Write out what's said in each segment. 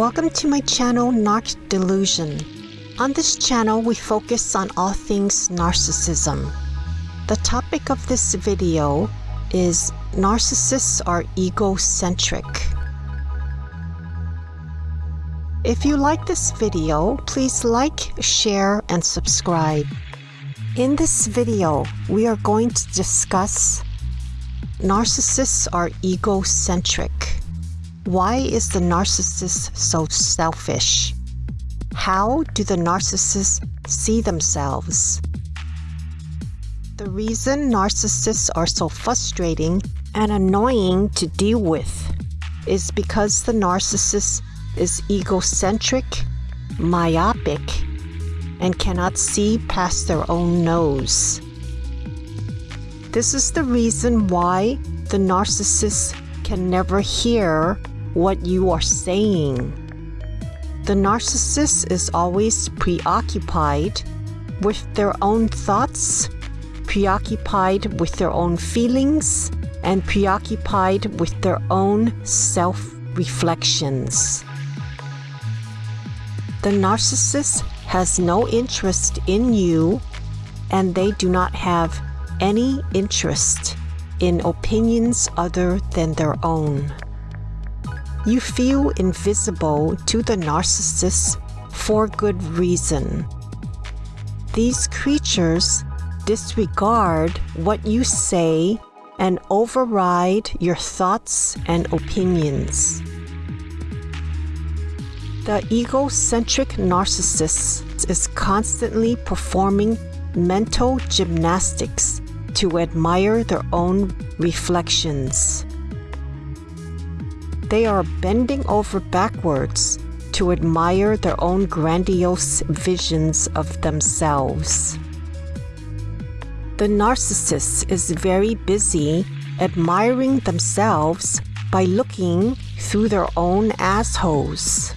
Welcome to my channel, Narc Delusion. On this channel, we focus on all things narcissism. The topic of this video is Narcissists are egocentric. If you like this video, please like, share, and subscribe. In this video, we are going to discuss Narcissists are egocentric. Why is the narcissist so selfish? How do the narcissists see themselves? The reason narcissists are so frustrating and annoying to deal with is because the narcissist is egocentric, myopic, and cannot see past their own nose. This is the reason why the narcissist can never hear what you are saying. The narcissist is always preoccupied with their own thoughts, preoccupied with their own feelings, and preoccupied with their own self reflections. The narcissist has no interest in you, and they do not have any interest in opinions other than their own. You feel invisible to the narcissist for good reason. These creatures disregard what you say and override your thoughts and opinions. The egocentric narcissist is constantly performing mental gymnastics to admire their own reflections. They are bending over backwards to admire their own grandiose visions of themselves. The narcissist is very busy admiring themselves by looking through their own assholes.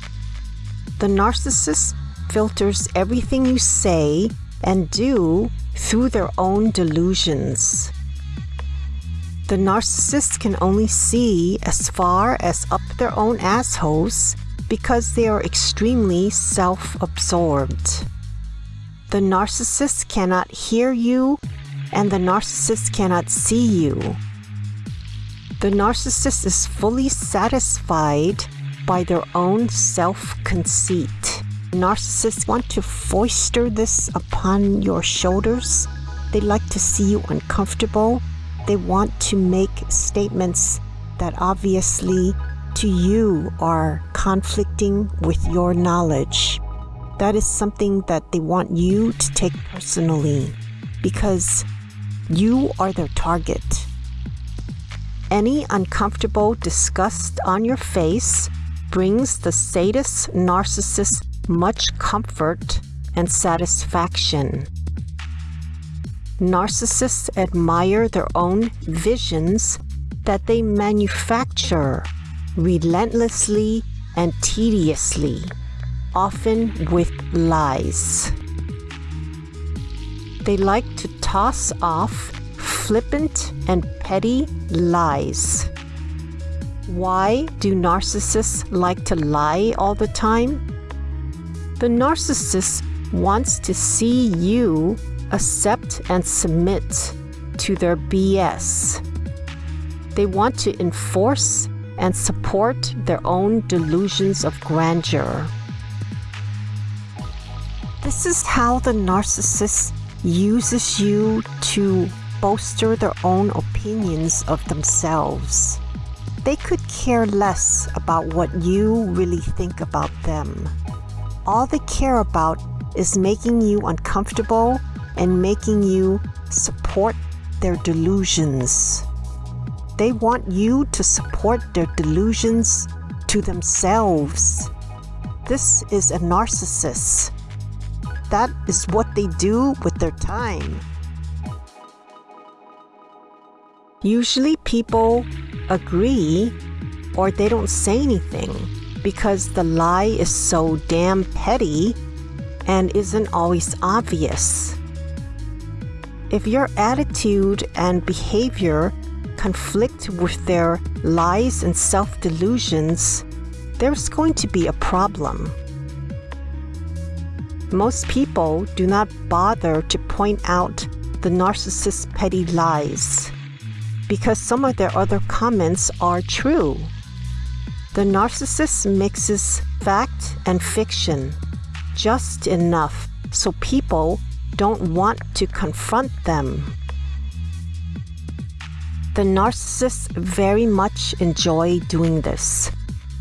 The narcissist filters everything you say and do through their own delusions. The narcissist can only see as far as up their own assholes because they are extremely self-absorbed. The narcissist cannot hear you and the narcissist cannot see you. The narcissist is fully satisfied by their own self-conceit. Narcissists want to foister this upon your shoulders. They like to see you uncomfortable they want to make statements that obviously to you are conflicting with your knowledge. That is something that they want you to take personally because you are their target. Any uncomfortable disgust on your face brings the sadist narcissist much comfort and satisfaction. Narcissists admire their own visions that they manufacture relentlessly and tediously, often with lies. They like to toss off flippant and petty lies. Why do narcissists like to lie all the time? The narcissist wants to see you accept and submit to their BS. They want to enforce and support their own delusions of grandeur. This is how the narcissist uses you to bolster their own opinions of themselves. They could care less about what you really think about them. All they care about is making you uncomfortable and making you support their delusions. They want you to support their delusions to themselves. This is a narcissist. That is what they do with their time. Usually people agree or they don't say anything because the lie is so damn petty and isn't always obvious. If your attitude and behavior conflict with their lies and self-delusions, there's going to be a problem. Most people do not bother to point out the narcissist's petty lies because some of their other comments are true. The narcissist mixes fact and fiction just enough so people don't want to confront them. The narcissists very much enjoy doing this.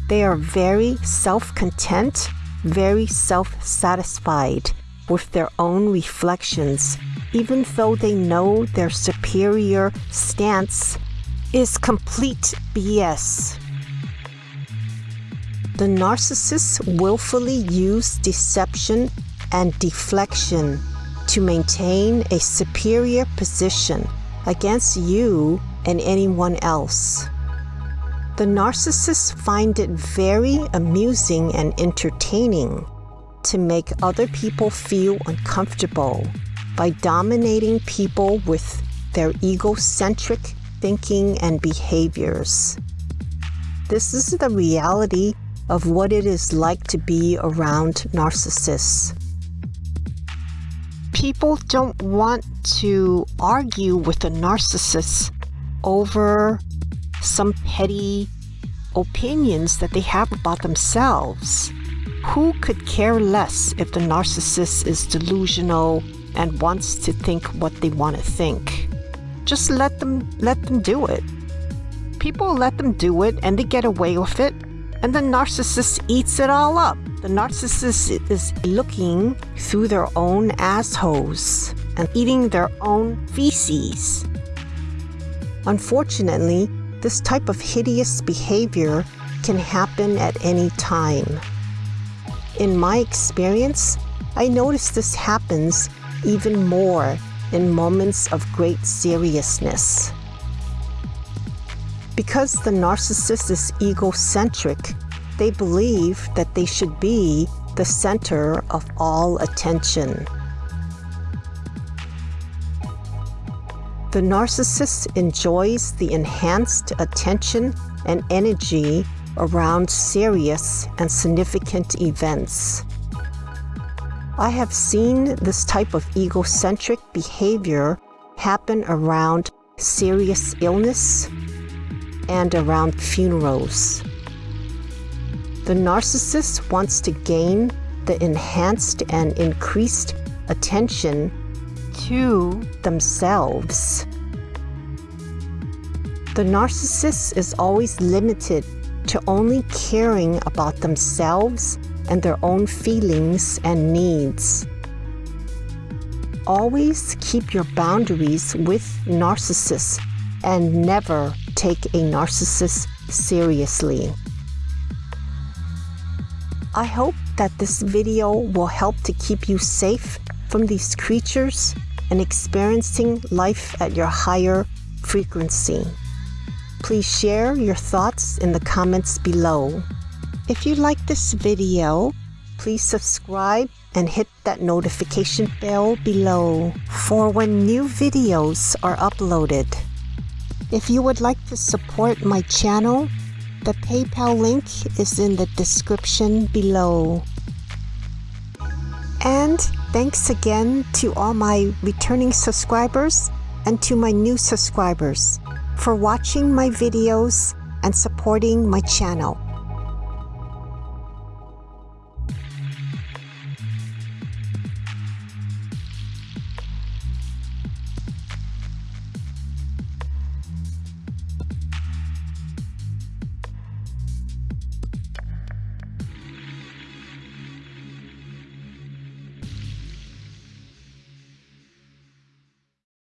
They are very self content, very self satisfied with their own reflections even though they know their superior stance is complete BS. The narcissists willfully use deception and deflection to maintain a superior position against you and anyone else. The narcissists find it very amusing and entertaining to make other people feel uncomfortable by dominating people with their egocentric thinking and behaviors. This is the reality of what it is like to be around narcissists. People don't want to argue with a narcissist over some petty opinions that they have about themselves. Who could care less if the narcissist is delusional and wants to think what they want to think. Just let them let them do it. People let them do it and they get away with it, and the narcissist eats it all up. The narcissist is looking through their own assholes and eating their own feces. Unfortunately, this type of hideous behavior can happen at any time. In my experience, I notice this happens even more in moments of great seriousness. Because the narcissist is egocentric, they believe that they should be the center of all attention. The narcissist enjoys the enhanced attention and energy around serious and significant events. I have seen this type of egocentric behavior happen around serious illness and around funerals. The narcissist wants to gain the enhanced and increased attention to themselves. The narcissist is always limited to only caring about themselves and their own feelings and needs. Always keep your boundaries with narcissists and never take a narcissist seriously. I hope that this video will help to keep you safe from these creatures and experiencing life at your higher frequency. Please share your thoughts in the comments below. If you like this video, please subscribe and hit that notification bell below for when new videos are uploaded. If you would like to support my channel, the PayPal link is in the description below. And thanks again to all my returning subscribers and to my new subscribers for watching my videos and supporting my channel.